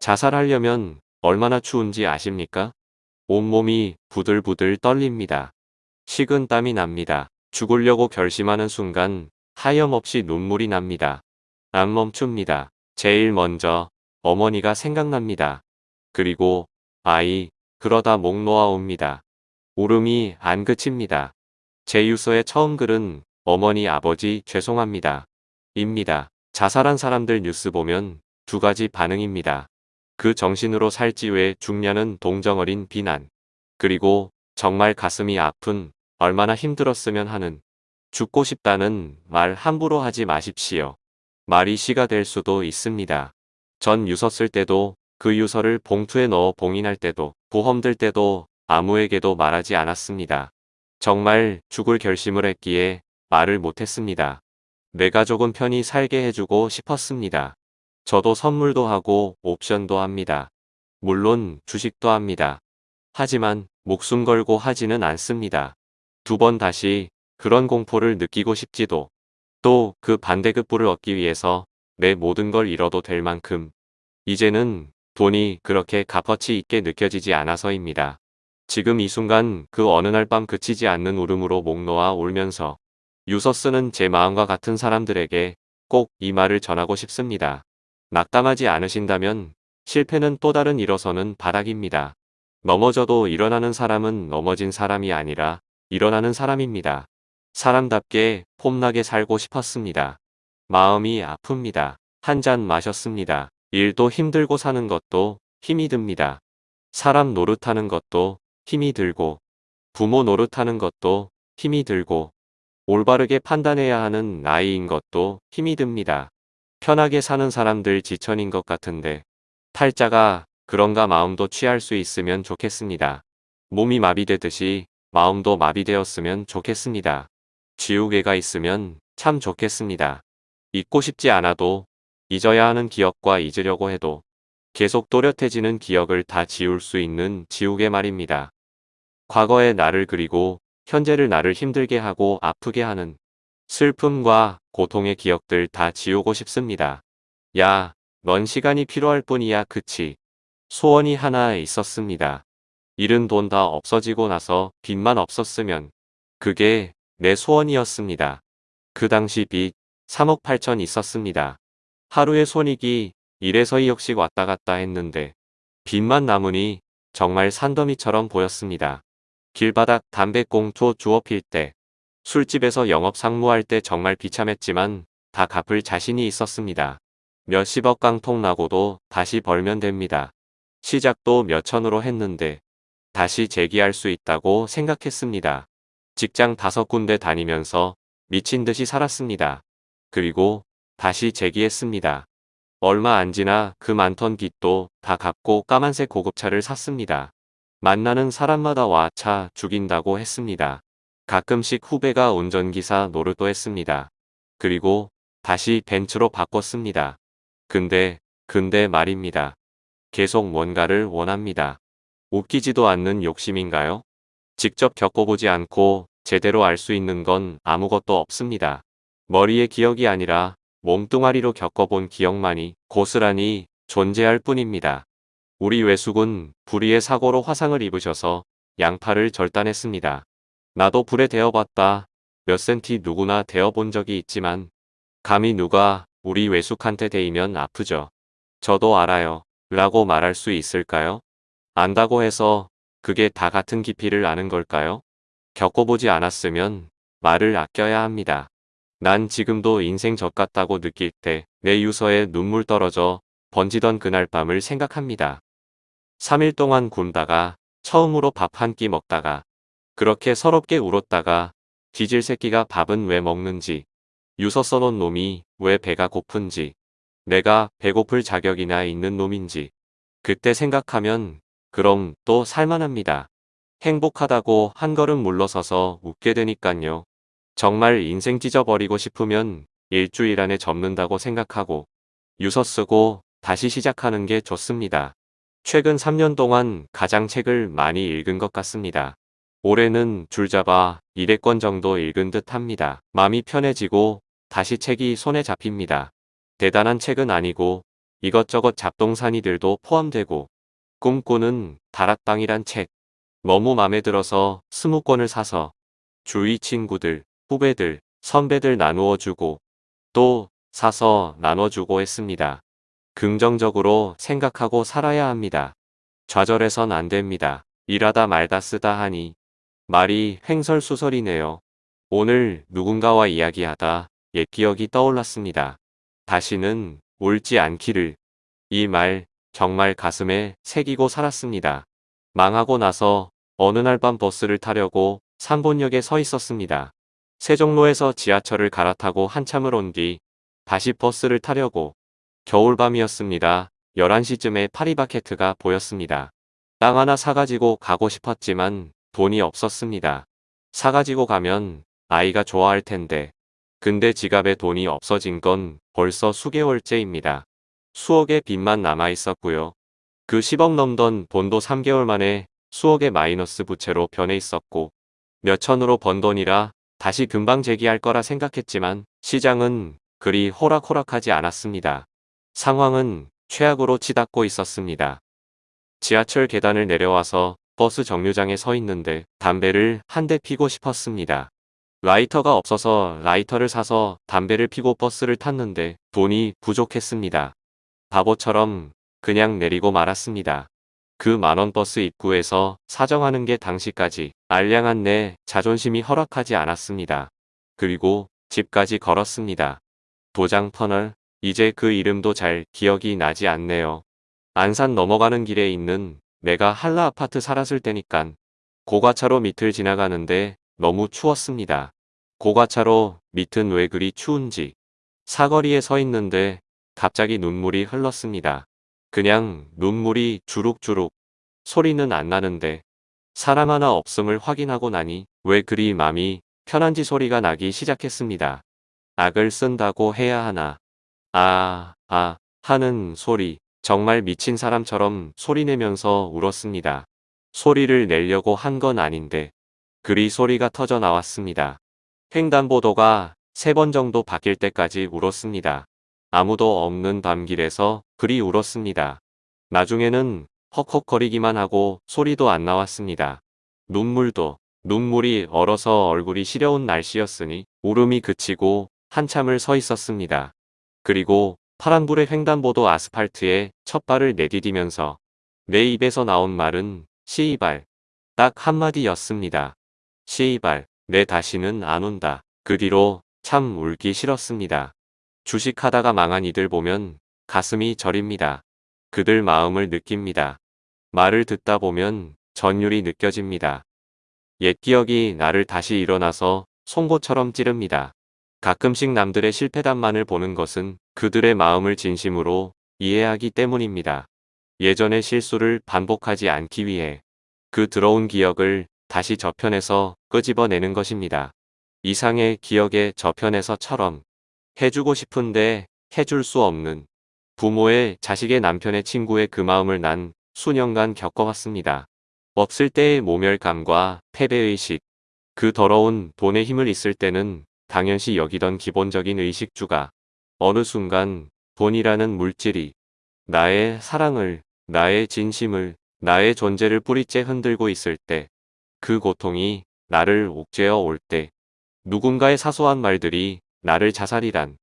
자살하려면 얼마나 추운지 아십니까? 온몸이 부들부들 떨립니다. 식은 땀이 납니다. 죽으려고 결심하는 순간 하염없이 눈물이 납니다. 안 멈춥니다. 제일 먼저 어머니가 생각납니다. 그리고 아이 그러다 목 놓아옵니다. 울음이 안 그칩니다. 제 유서의 처음 글은 어머니 아버지 죄송합니다. 입니다. 자살한 사람들 뉴스 보면 두 가지 반응입니다. 그 정신으로 살지 왜 죽냐는 동정어린 비난. 그리고 정말 가슴이 아픈 얼마나 힘들었으면 하는 죽고 싶다는 말 함부로 하지 마십시오. 말이 시가 될 수도 있습니다. 전 유서 쓸 때도 그 유서를 봉투에 넣어 봉인할 때도 보험 들 때도 아무에게도 말하지 않았습니다. 정말 죽을 결심을 했기에 말을 못했습니다. 내 가족은 편히 살게 해주고 싶었습니다. 저도 선물도 하고 옵션도 합니다. 물론 주식도 합니다. 하지만 목숨 걸고 하지는 않습니다. 두 번 다시 그런 공포를 느끼고 싶지도 또 그 반대급부를 얻기 위해서 내 모든 걸 잃어도 될 만큼 이제는 돈이 그렇게 값어치 있게 느껴지지 않아서입니다. 지금 이 순간 그 어느 날 밤 그치지 않는 울음으로 목 놓아 울면서 유서 쓰는 제 마음과 같은 사람들에게 꼭 이 말을 전하고 싶습니다. 낙담하지 않으신다면 실패는 또 다른 일어서는 바닥입니다. 넘어져도 일어나는 사람은 넘어진 사람이 아니라 일어나는 사람입니다. 사람답게 폼나게 살고 싶었습니다. 마음이 아픕니다. 한 잔 마셨습니다. 일도 힘들고 사는 것도 힘이 듭니다. 사람 노릇하는 것도 힘이 들고 부모 노릇하는 것도 힘이 들고 올바르게 판단해야 하는 나이인 것도 힘이 듭니다. 편하게 사는 사람들 지천인 것 같은데 탈자가 그런가 마음도 취할 수 있으면 좋겠습니다. 몸이 마비되듯이 마음도 마비되었으면 좋겠습니다. 지우개가 있으면 참 좋겠습니다. 잊고 싶지 않아도 잊어야 하는 기억과 잊으려고 해도 계속 또렷해지는 기억을 다 지울 수 있는 지우개 말입니다. 과거의 나를 그리고 현재를 나를 힘들게 하고 아프게 하는 슬픔과 고통의 기억들 다 지우고 싶습니다. 야, 넌 시간이 필요할 뿐이야 그치. 소원이 하나 있었습니다. 잃은 돈 다 없어지고 나서 빚만 없었으면 그게 내 소원이었습니다. 그 당시 빚 3억 8천 있었습니다. 하루에 손익이 1에서 2억씩 왔다 갔다 했는데 빚만 남으니 정말 산더미처럼 보였습니다. 길바닥 담배꽁초 주워 필 때, 술집에서 영업 상무할 때 정말 비참했지만 다 갚을 자신이 있었습니다. 몇십억 깡통 나고도 다시 벌면 됩니다. 시작도 몇천으로 했는데 다시 재기할 수 있다고 생각했습니다. 직장 다섯 군데 다니면서 미친 듯이 살았습니다. 그리고 다시 재기했습니다. 얼마 안 지나 그 많던 빚도 다 갚고 까만색 고급차를 샀습니다. 만나는 사람마다 와 차 죽인다고 했습니다. 가끔씩 후배가 운전기사 노릇도 했습니다. 그리고 다시 벤츠로 바꿨습니다. 근데 근데 말입니다. 계속 뭔가를 원합니다. 웃기지도 않는 욕심인가요? 직접 겪어보지 않고 제대로 알 수 있는 건 아무것도 없습니다. 머리의 기억이 아니라 몸뚱아리로 겪어본 기억만이 고스란히 존재할 뿐입니다. 우리 외숙은 불의의 사고로 화상을 입으셔서 양팔을 절단했습니다. 나도 불에 데어봤다. 몇 센티 누구나 데어본 적이 있지만 감히 누가 우리 외숙한테 데이면 아프죠. 저도 알아요. 라고 말할 수 있을까요? 안다고 해서 그게 다 같은 깊이를 아는 걸까요? 겪어보지 않았으면 말을 아껴야 합니다. 난 지금도 인생 젖같다고 느낄 때 내 유서에 눈물 떨어져 번지던 그날 밤을 생각합니다. 3일 동안 굶다가 처음으로 밥 한 끼 먹다가 그렇게 서럽게 울었다가 뒤질 새끼가 밥은 왜 먹는지 유서 써놓은 놈이 왜 배가 고픈지 내가 배고플 자격이나 있는 놈인지 그때 생각하면 그럼 또 살만합니다. 행복하다고 한 걸음 물러서서 웃게 되니깐요. 정말 인생 찢어버리고 싶으면 일주일 안에 접는다고 생각하고 유서 쓰고 다시 시작하는 게 좋습니다. 최근 3년 동안 가장 책을 많이 읽은 것 같습니다. 올해는 줄잡아 200권 정도 읽은 듯 합니다. 마음이 편해지고 다시 책이 손에 잡힙니다. 대단한 책은 아니고 이것저것 잡동사니들도 포함되고 꿈꾸는 다락방이란 책. 너무 맘에 들어서 스무 권을 사서 주위 친구들, 후배들, 선배들 나누어 주고 또 사서 나눠주고 했습니다. 긍정적으로 생각하고 살아야 합니다. 좌절해선 안 됩니다. 일하다 말다 쓰다 하니 말이 횡설수설이네요. 오늘 누군가와 이야기하다 옛 기억이 떠올랐습니다. 다시는 울지 않기를. 이 말 정말 가슴에 새기고 살았습니다. 망하고 나서 어느 날 밤 버스를 타려고 상본역에 서 있었습니다. 세종로에서 지하철을 갈아타고 한참을 온 뒤 다시 버스를 타려고 겨울밤이었습니다. 11시쯤에 파리바게트가 보였습니다. 땅 하나 사가지고 가고 싶었지만 돈이 없었습니다. 사가지고 가면 아이가 좋아할 텐데. 근데 지갑에 돈이 없어진 건 벌써 수개월째입니다. 수억의 빚만 남아 있었고요. 그 10억 넘던 돈도 3개월 만에 수억의 마이너스 부채로 변해 있었고 몇천으로 번 돈이라 다시 금방 재기할 거라 생각했지만 시장은 그리 호락호락하지 않았습니다. 상황은 최악으로 치닫고 있었습니다. 지하철 계단을 내려와서 버스 정류장에 서 있는데 담배를 한 대 피고 싶었습니다. 라이터가 없어서 라이터를 사서 담배를 피고 버스를 탔는데 돈이 부족했습니다. 바보처럼 그냥 내리고 말았습니다. 그 만원 버스 입구에서 사정하는 게 당시까지 알량한 내 자존심이 허락하지 않았습니다. 그리고 집까지 걸었습니다. 도장 터널, 이제 그 이름도 잘 기억이 나지 않네요. 안산 넘어가는 길에 있는 내가 한라 아파트 살았을 때니깐 고가차로 밑을 지나가는데 너무 추웠습니다. 고가차로 밑은 왜 그리 추운지 사거리에 서 있는데 갑자기 눈물이 흘렀습니다. 그냥 눈물이 주룩주룩 소리는 안 나는데 사람 하나 없음을 확인하고 나니 왜 그리 맘이 편한지 소리가 나기 시작했습니다. 악을 쓴다고 해야 하나. 아, 아, 하는 소리. 정말 미친 사람처럼 소리내면서 울었습니다. 소리를 내려고 한 건 아닌데 그리 소리가 터져 나왔습니다. 횡단보도가 세 번 정도 바뀔 때까지 울었습니다. 아무도 없는 밤길에서 그리 울었습니다. 나중에는 헉헉거리기만 하고 소리도 안 나왔습니다. 눈물도 눈물이 얼어서 얼굴이 시려운 날씨였으니 울음이 그치고 한참을 서 있었습니다. 그리고 파란불의 횡단보도 아스팔트에 첫 발을 내디디면서 내 입에서 나온 말은 시이발 딱 한마디였습니다. 시이발 내 다시는 안 온다. 그 뒤로 참 울기 싫었습니다. 주식하다가 망한 이들 보면 가슴이 저립니다. 그들 마음을 느낍니다. 말을 듣다 보면 전율이 느껴집니다. 옛 기억이 나를 다시 일어나서 송곳처럼 찌릅니다. 가끔씩 남들의 실패담만을 보는 것은 그들의 마음을 진심으로 이해하기 때문입니다. 예전의 실수를 반복하지 않기 위해 그 들어온 기억을 다시 저편에서 끄집어내는 것입니다. 이상의 기억의 저편에서처럼 해주고 싶은데 해줄 수 없는 부모의 자식의 남편의 친구의 그 마음을 난 수년간 겪어왔습니다. 없을 때의 모멸감과 패배의식, 그 더러운 돈의 힘을 있을 때는 당연시 여기던 기본적인 의식주가 어느 순간 돈이라는 물질이 나의 사랑을, 나의 진심을, 나의 존재를 뿌리째 흔들고 있을 때, 그 고통이 나를 옥죄어 올 때, 누군가의 사소한 말들이 나를 자살이란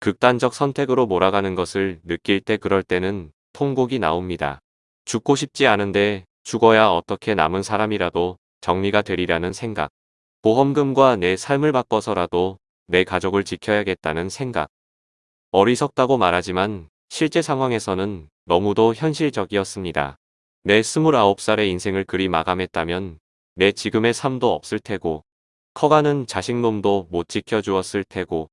극단적 선택으로 몰아가는 것을 느낄 때 그럴 때는 통곡이 나옵니다. 죽고 싶지 않은데 죽어야 어떻게 남은 사람이라도 정리가 되리라는 생각. 보험금과 내 삶을 바꿔서라도 내 가족을 지켜야겠다는 생각. 어리석다고 말하지만 실제 상황에서는 너무도 현실적이었습니다. 내 29살의 인생을 그리 마감했다면 내 지금의 삶도 없을 테고 커가는 자식놈도 못 지켜주었을 테고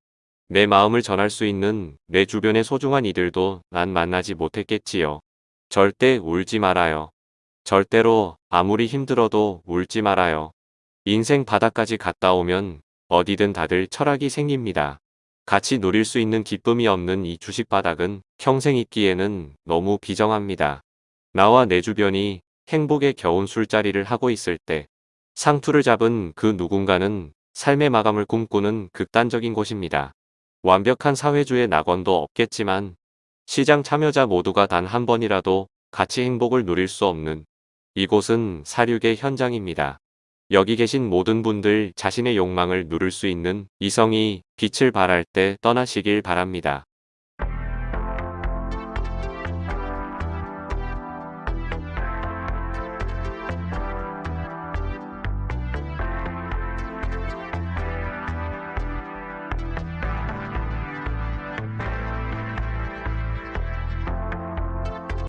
내 마음을 전할 수 있는 내 주변의 소중한 이들도 난 만나지 못했겠지요. 절대 울지 말아요. 절대로 아무리 힘들어도 울지 말아요. 인생 바닥까지 갔다 오면 어디든 다들 철학이 생깁니다. 같이 누릴 수 있는 기쁨이 없는 이 주식 바닥은 평생 있기에는 너무 비정합니다. 나와 내 주변이 행복의 겨운 술자리를 하고 있을 때 상투를 잡은 그 누군가는 삶의 마감을 꿈꾸는 극단적인 곳입니다. 완벽한 사회주의 낙원도 없겠지만 시장 참여자 모두가 단 한 번이라도 같이 행복을 누릴 수 없는 이곳은 사륙의 현장입니다. 여기 계신 모든 분들 자신의 욕망을 누릴 수 있는 이성이 빛을 발할 때 떠나시길 바랍니다.